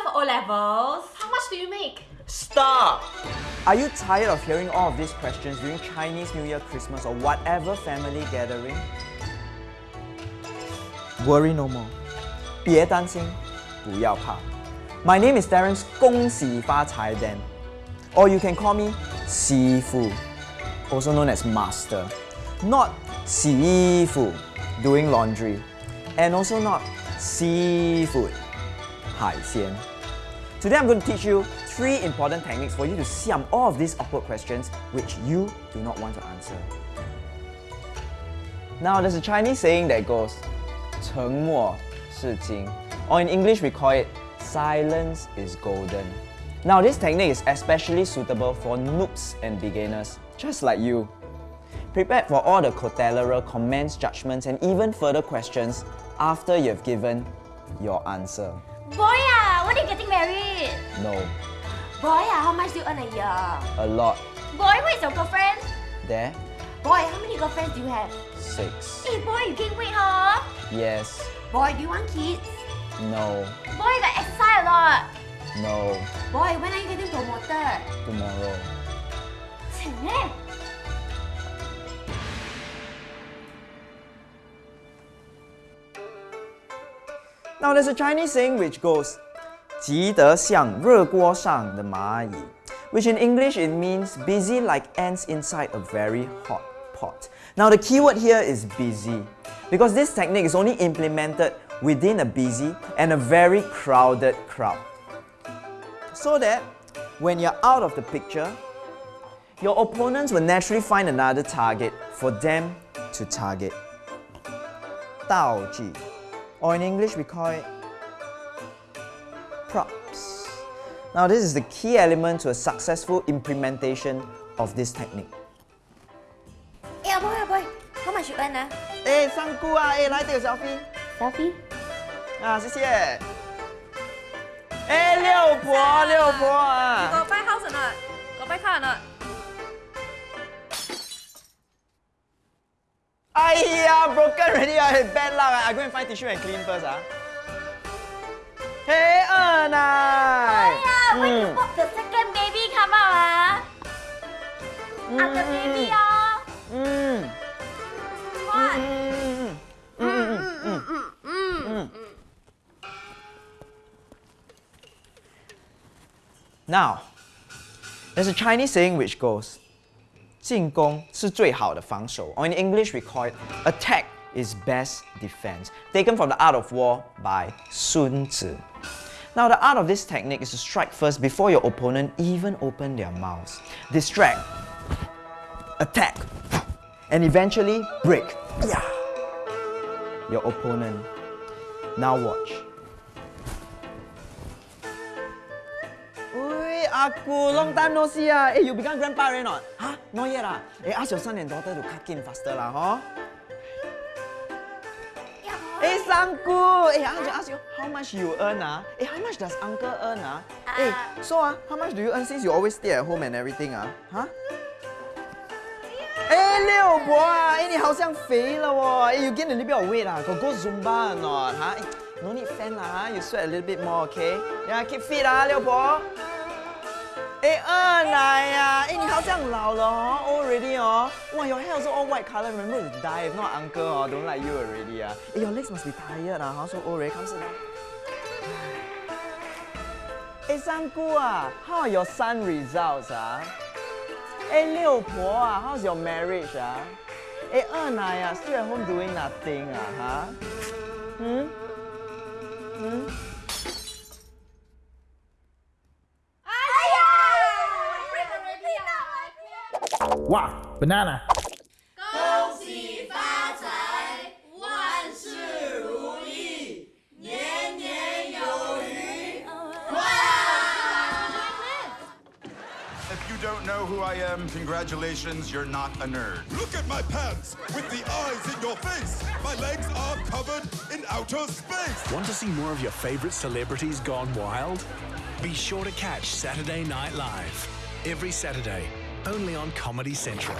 for O-levels. How much do you make? Stop! Are you tired of hearing all of these questions during Chinese New Year, Christmas, or whatever family gathering? Worry no more. 别担心，不要怕。My name is Terence 恭喜发财 Dan. Or you can call me 师傅 also known as master. Not 洗衣服 doing laundry. And also not seafood 海鲜 Today I'm going to teach you three important techniques for you to siam all of these awkward questions which you do not want to answer. Now there's a Chinese saying that goes 沉默是金 or in English we call it silence is golden. Now this technique is especially suitable for noobs and beginners, just like you. Prepare for all the collateral comments, judgments and even further questions after you've given your answer. Boy, ah, when are you getting married? No, Boy, how much do you earn a year? a lot. Boy, where is your girlfriend? There, Boy, how many girlfriends do you have? six. Hey, boy, you gain weight, huh? Yes, Boy, do you want kids? no, Boy, you got exercise a lot. no, Boy, when are you getting promoted? tomorrow. 请哎。Now there's a Chinese saying which goes 急得像热锅上的蚂蚁 which in English it means busy like ants inside a very hot pot. Now the keyword here is busy because this technique is only implemented within a busy and a very crowded crowd. So that when you're out of the picture, your opponents will naturally find another target for them to target. 道具 or in English we call it props. Now this is the key element to a successful implementation of this technique. 哎呀，boy 啊，boy，how much you earn 啊哎，三姑啊，哎，来这个 selfie ？Selfie？啊，谢谢。哎，六婆，六婆啊， Got buy house or not? Got buy car or not? 哎呀，broken already 啊，bad luck 啊，I go and find tissue and clean first 啊。 嘿，二奶。 Yeah, when you hope the second baby come out 啊？After baby 哦。嗯 What？嗯嗯嗯嗯嗯。Now, there's a Chinese saying which goes, 进攻是最好的防守, or in English we call it, attack is best defense, taken from the art of war by Sun Tzu. Now the art of this technique is to strike first before your opponent even open their mouths. Distract, attack, and eventually break yeah, your opponent. Now watch. Ui, Aku, long time no see ah. Hey, you become grandpa already not? Huh? Not yet ah. Hey, ask your son and daughter to cut in faster lah, huh? Hey, Sangku. Hey, I want to ask you, how much you earn ah? Hey, how much does uncle earn ah? Hey, so ah, how much do you earn since you always stay at home and everything ah? Huh? 哎，六婆啊，哎，你好像肥了哦，哎，you gain a little bit of weight 啊，got go Zumba or not 哈？哎，no need fan 啦哈，you sweat a little bit more okay？呀，keep fit 啊，六婆。哎，二奶 呀，哎，你好像老了哦 already 哦。哇，your hair so all white color. Remember to dye. If not, uncle 哦，don't like you already 啊。哎，your legs must be tired 啊，哈，so old already. Come sit down. 哎，三姑啊，how are your son results 啊？哎，六婆啊，How's your marriage 啊？哎，二奶啊，still at home doing nothing 啊，哈？嗯？嗯？啊！ Wow, banana. 恭喜发财，万事如意，年年有余。哇！ If you don't know who I am, congratulations, you're not a nerd. Look at my pants with the eyes in your face. My legs are covered in outer space. Want to see more of your favorite celebrities gone wild? Be sure to catch Saturday Night Live every Saturday, only on Comedy Central.